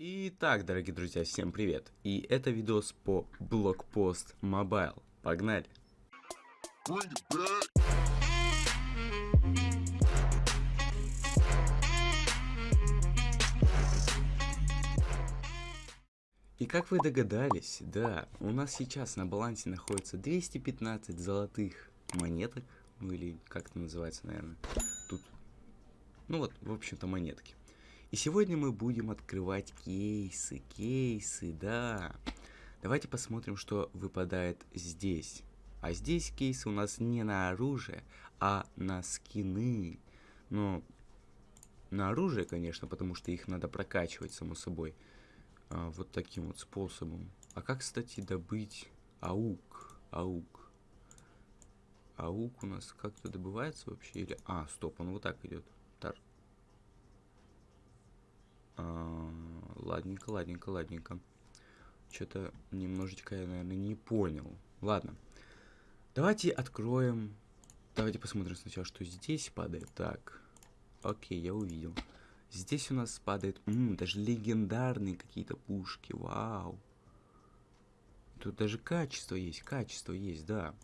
Итак, дорогие друзья, всем привет! И это видос по Блокпост Mobile. Погнали! И как вы догадались, да, у нас сейчас на балансе находится 215 золотых монеток, ну или как это называется, наверное, тут, ну вот, в общем-то, монетки. И сегодня мы будем открывать кейсы, кейсы, да. Давайте посмотрим, что выпадает здесь. А здесь кейсы у нас не на оружие, а на скины. Но на оружие, конечно, потому что их надо прокачивать, само собой. А, вот таким вот способом. А как, кстати, добыть аук? Аук. Аук у нас как-то добывается вообще? Или... А, стоп, он вот так идет. Тар. А, ладненько, ладненько, ладненько. Что-то немножечко я, наверное, не понял. Ладно. Давайте откроем. Давайте посмотрим сначала, что здесь падает. Так. Окей, я увидел. Здесь у нас падает... М -м, даже легендарные какие-то пушки. Вау. Тут даже качество есть. Качество есть, да.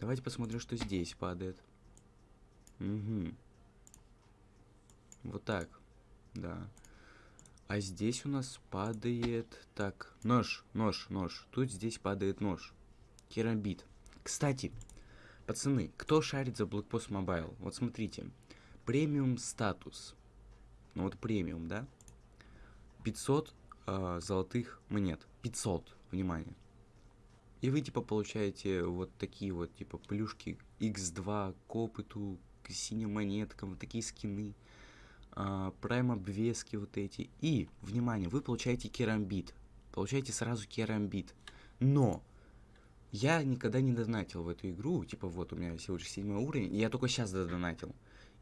Давайте посмотрим, что здесь падает. Угу. Вот так. Да. А здесь у нас падает... Так, нож, нож, нож. Тут здесь падает нож. Керамбит. Кстати, пацаны, кто шарит за Blackpost Mobile? Вот смотрите. Премиум статус. Ну вот премиум, да? 500 э, а, золотых монет. 500, внимание. И вы типа получаете вот такие вот типа плюшки X2 к опыту, к синим монеткам, вот такие скины а, прайм обвески вот эти. И, внимание, вы получаете керамбит. Получаете сразу керамбит. Но я никогда не донатил в эту игру. Типа вот у меня всего лишь седьмой уровень. Я только сейчас донатил.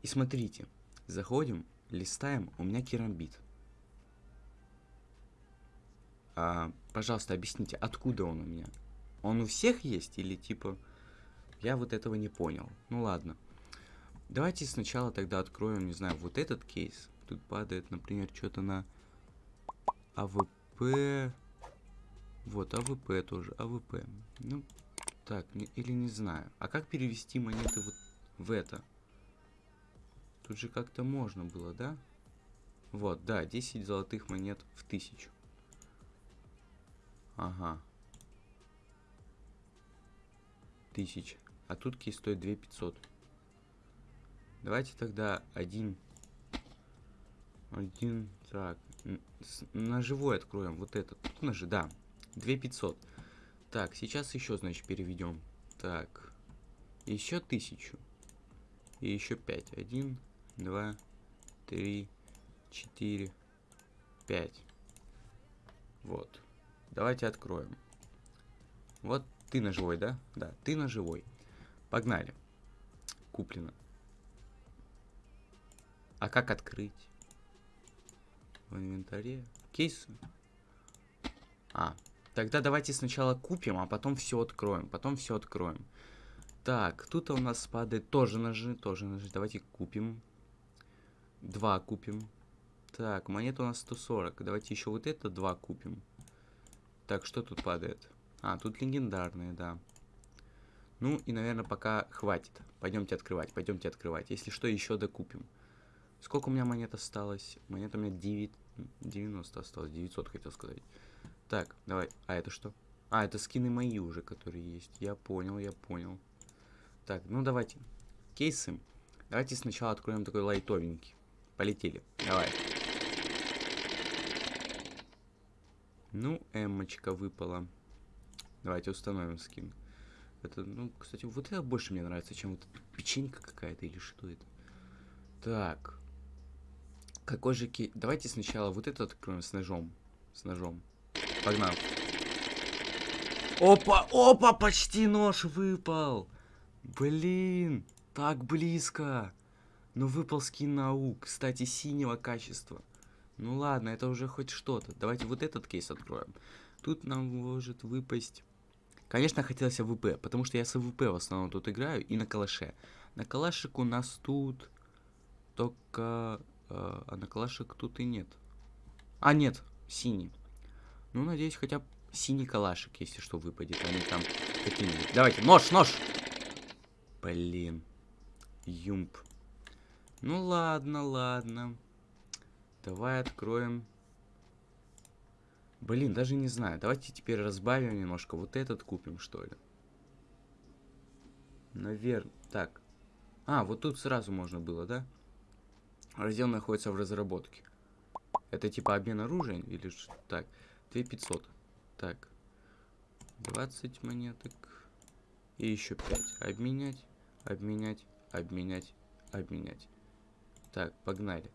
И смотрите, заходим, листаем, у меня керамбит. А, пожалуйста, объясните, откуда он у меня? Он у всех есть или типа... Я вот этого не понял. Ну ладно. Давайте сначала тогда откроем, не знаю, вот этот кейс. Тут падает, например, что-то на АВП. Вот, АВП тоже, АВП. Ну, так, или не знаю. А как перевести монеты вот в это? Тут же как-то можно было, да? Вот, да, 10 золотых монет в тысячу. Ага. Тысяч. А тут кейс стоит 2500. Давайте тогда один... Один... Так. На живой откроем. Вот этот. Тут ножи, да. 2500. Так, сейчас еще, значит, переведем. Так. Еще тысячу. И еще пять. Один, два, три, четыре, пять. Вот. Давайте откроем. Вот ты на живой, да? Да, ты на живой. Погнали. Куплено. А как открыть? В инвентаре. Кейсы. А, тогда давайте сначала купим, а потом все откроем. Потом все откроем. Так, тут у нас падает тоже ножи, тоже ножи. Давайте купим. Два купим. Так, монета у нас 140. Давайте еще вот это два купим. Так, что тут падает? А, тут легендарные, да. Ну и, наверное, пока хватит. Пойдемте открывать, пойдемте открывать. Если что, еще докупим. Сколько у меня монет осталось? Монет у меня 9... 90 осталось. 900 хотел сказать. Так, давай. А это что? А, это скины мои уже, которые есть. Я понял, я понял. Так, ну давайте. Кейсы. Давайте сначала откроем такой лайтовенький. Полетели. Давай. Ну, эмочка выпала. Давайте установим скин. Это, ну, кстати, вот это больше мне нравится, чем вот печенька какая-то или что это. Так. Какой же ки... Давайте сначала вот этот откроем с ножом. С ножом. Погнал. Опа, опа, почти нож выпал. Блин, так близко. Но выпал скин наук. Кстати, синего качества. Ну ладно, это уже хоть что-то. Давайте вот этот кейс откроем. Тут нам может выпасть... Конечно, хотелось АВП, потому что я с АВП в основном тут играю и на калаше. На калашик у нас тут только на калашек тут и нет. А, нет. Синий. Ну, надеюсь, хотя бы синий калашик, если что, выпадет, не там какие-нибудь. Давайте, нож, нож! Блин. UMP. Ну ладно, ладно. Давай откроем. Блин, даже не знаю. Давайте теперь разбавим немножко. Вот этот купим, что ли. Наверное. Так. А, вот тут сразу можно было, да? Раздел находится в разработке. Это типа обмен оружием или что? Так. 2500. Так. 20 монеток. И еще 5. Обменять, обменять, обменять, обменять. Так, погнали.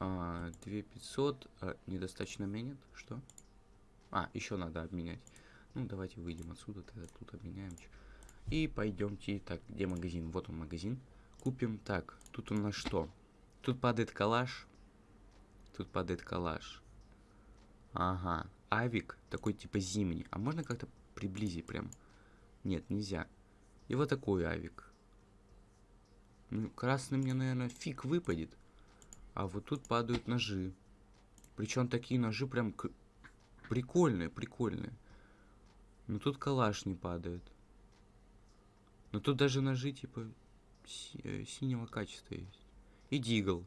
А, 2500. А, недостаточно монет. Что? А, еще надо обменять. Ну, давайте выйдем отсюда, тогда тут обменяем. И пойдемте. Так, где магазин? Вот он магазин. Купим. Так, тут у нас что? Тут падает калаш. Тут падает калаш. Ага. Авик такой типа зимний. А можно как-то приблизить прям? Нет, нельзя. И вот такой авик. Ну, красный мне, наверное, фиг выпадет. А вот тут падают ножи. Причем такие ножи прям прикольные, прикольные. Но тут калаш не падает. Но тут даже ножи типа си э, синего качества есть. И дигл.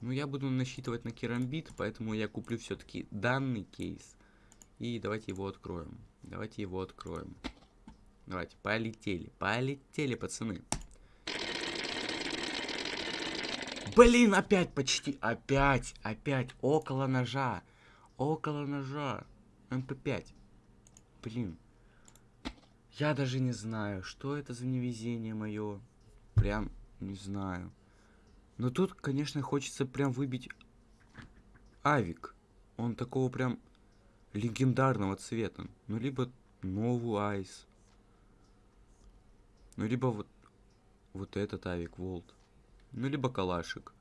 Ну, я буду насчитывать на керамбит, поэтому я куплю все-таки данный кейс. И давайте его откроем. Давайте его откроем. Давайте, полетели. Полетели, пацаны. Блин, опять почти. Опять, опять. Около ножа. Около ножа. МП5. Блин. Я даже не знаю, что это за невезение мое. Прям не знаю. Но тут, конечно, хочется прям выбить авик. Он такого прям легендарного цвета. Ну, либо новую айс. Ну, либо вот, вот этот авик волт. Ну, либо калашик.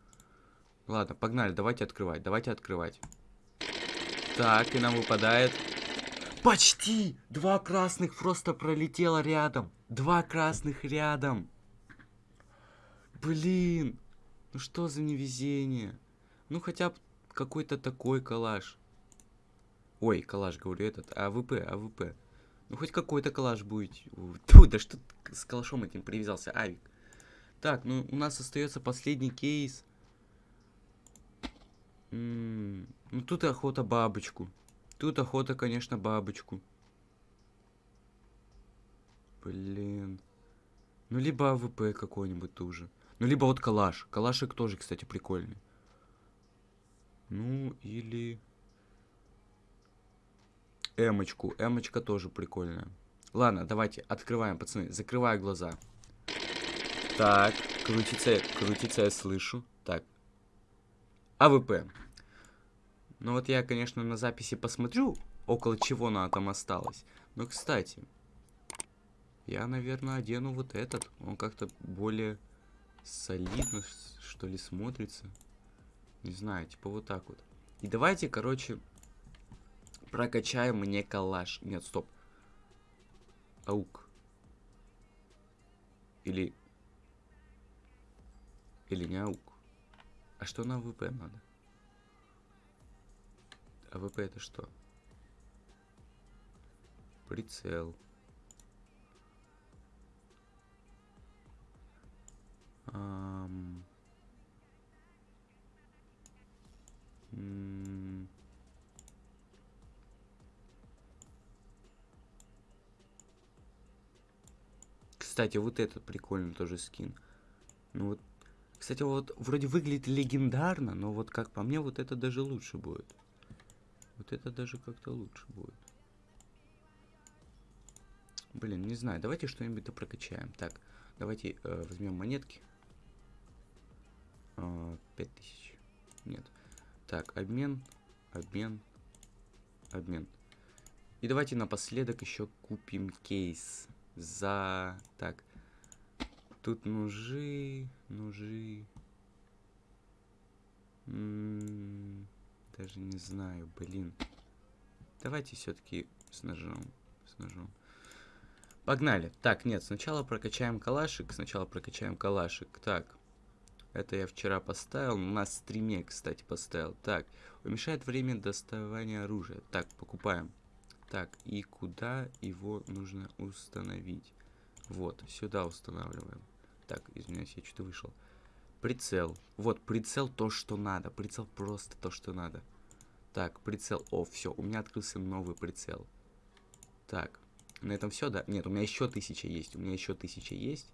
Ладно, погнали, давайте открывать, давайте открывать. Так, и нам выпадает... Почти! Два красных просто пролетело рядом. Два красных рядом. Блин. Ну что за невезение? Ну хотя бы какой-то такой калаш. Ой, калаш, говорю, этот, АВП, АВП. Ну хоть какой-то калаш будет. Тьфу, да что с калашом этим привязался, Авик. Так, ну у нас остается последний кейс. М -м -м, ну тут охота бабочку. Тут охота, конечно, бабочку. Блин. Ну либо АВП какой-нибудь тоже. Ну, либо вот калаш. Калашик тоже, кстати, прикольный. Ну, или... Эмочку. Эмочка тоже прикольная. Ладно, давайте, открываем, пацаны. Закрываю глаза. Так, крутится, крутится, я слышу. Так. АВП. Ну вот я, конечно, на записи посмотрю, около чего она там осталась. Но, кстати, я, наверное, одену вот этот. Он как-то более солидно, что ли, смотрится. Не знаю, типа вот так вот. И давайте, короче, прокачаем мне калаш. Нет, стоп. Аук. Или... Или не аук. А что на ВП надо? А ВП это что? Прицел. Um, Кстати, вот этот прикольный тоже скин. Ну вот, кстати, вот вроде выглядит легендарно, но вот как по мне, вот это даже лучше будет. Вот это даже как-то лучше будет. Блин, не знаю, давайте что-нибудь прокачаем. Так, давайте э, возьмем монетки. 5000. Нет. Так, обмен, обмен, обмен. И давайте напоследок еще купим кейс за... Так, тут ножи. М м-м, даже не знаю, блин. Давайте все-таки с ножом, с ножом. Погнали. Так, нет, сначала прокачаем калашик, сначала прокачаем калашик. Так, Это я вчера поставил. На стриме, кстати, поставил. Так, уменьшает время доставания оружия. Так, покупаем. Так, и куда его нужно установить? Вот, сюда устанавливаем. Так, извиняюсь, я что-то вышел. Прицел. Вот, прицел то, что надо. Прицел просто то, что надо. Так, прицел. О, все, у меня открылся новый прицел. Так, на этом все, да? Нет, у меня еще тысяча есть. У меня еще тысяча есть.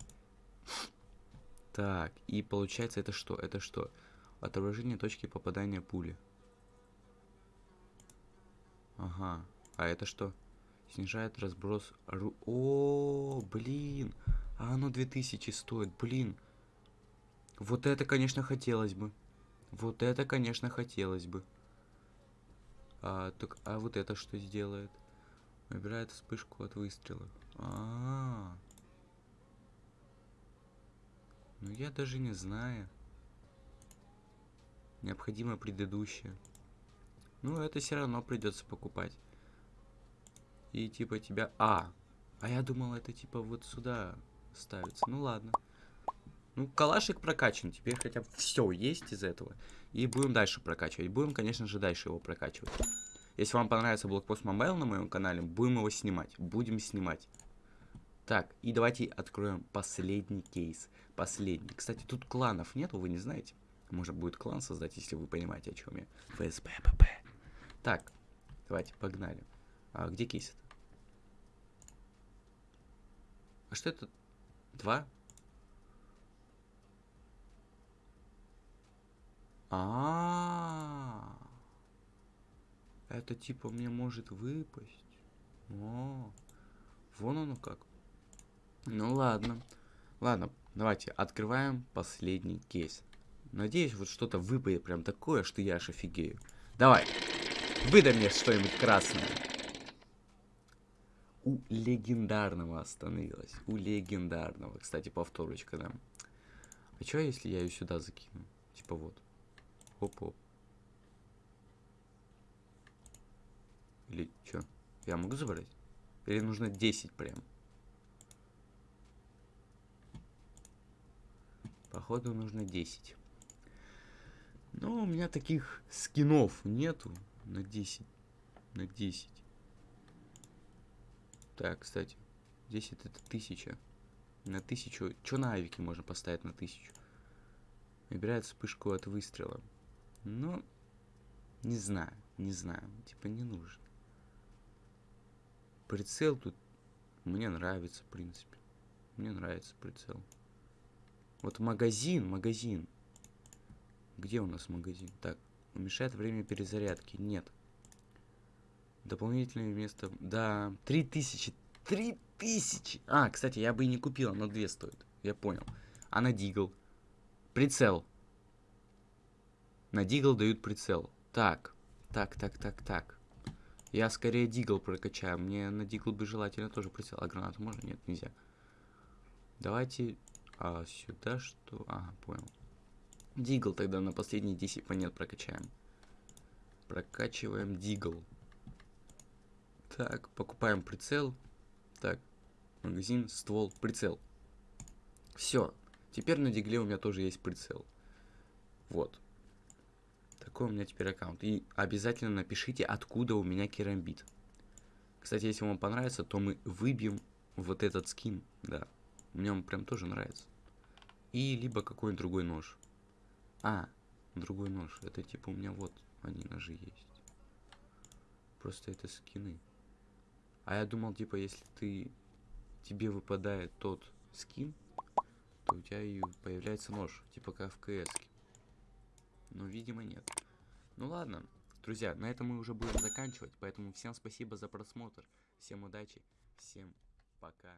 Так, и получается это что? Это что? Отображение точки попадания пули. Ага. А это что? Снижает разброс... Ру... О, блин. А оно 2000 стоит, блин. Вот это, конечно, хотелось бы. Вот это, конечно, хотелось бы. А, так, а вот это что сделает? Выбирает вспышку от выстрела. А, -а, а Ну я даже не знаю. Необходимо предыдущее. Ну, это все равно придется покупать. И типа тебя... А! А я думал, это типа вот сюда ставится. Ну ладно. Ну, калашик прокачан. Теперь хотя бы все есть из этого. И будем дальше прокачивать. Будем, конечно же, дальше его прокачивать. Если вам понравится блокпост Mobile на моем канале, будем его снимать. Будем снимать. Так, и давайте откроем последний кейс. Последний. Кстати, тут кланов нету, вы не знаете? Может будет клан создать, если вы понимаете, о чем я. ФСБ, ПП. Так, давайте, погнали. А где кейс? А что это? Два? А, -а, а Это типа мне может выпасть. О, вон оно как. Ну ладно. Ладно, давайте открываем последний кейс. Надеюсь, вот что-то выпадет прям такое, что я аж офигею. Давай, выдай мне что-нибудь красное. У легендарного остановилась. У легендарного. Кстати, повторочка, да. А что, если я ее сюда закину? Типа вот. Оп-оп. Или что? Я могу забрать? Или нужно 10 прям? Походу нужно 10. Но у меня таких скинов нету на 10. На 10. Так, кстати. 10 это 1000. На 1000. Что на авике можно поставить на 1000? Выбирает вспышку от выстрела. Ну, не знаю, не знаю. Типа не нужен. Прицел тут мне нравится, в принципе. Мне нравится прицел. Вот магазин, магазин. Где у нас магазин? Так, уменьшает время перезарядки. Нет. Дополнительное место. Да, 3000. 3000! А, кстати, я бы и не купил, но 2 стоит. Я понял. А на Дигл? Прицел. На Дигл дают прицел. Так, так, так, так, так. Я скорее Дигл прокачаю. Мне на Дигл бы желательно тоже прицел. А гранату можно? Нет, нельзя. Давайте а сюда что? Ага, понял. Дигл тогда на последние 10 монет прокачаем. Прокачиваем Дигл. Так, покупаем прицел. Так, магазин, ствол, прицел. Все. Теперь на Дигле у меня тоже есть прицел. Вот. Такой у меня теперь аккаунт. И обязательно напишите, откуда у меня керамбит. Кстати, если вам понравится, то мы выбьем вот этот скин. Да. Мне он прям тоже нравится. И либо какой-нибудь другой нож. А, другой нож. Это типа у меня вот они ножи есть. Просто это скины. А я думал, типа, если ты тебе выпадает тот скин, то у тебя и появляется нож, типа как в КС. Но, видимо, нет. Ну ладно, друзья, на этом мы уже будем заканчивать, поэтому всем спасибо за просмотр, всем удачи, всем пока.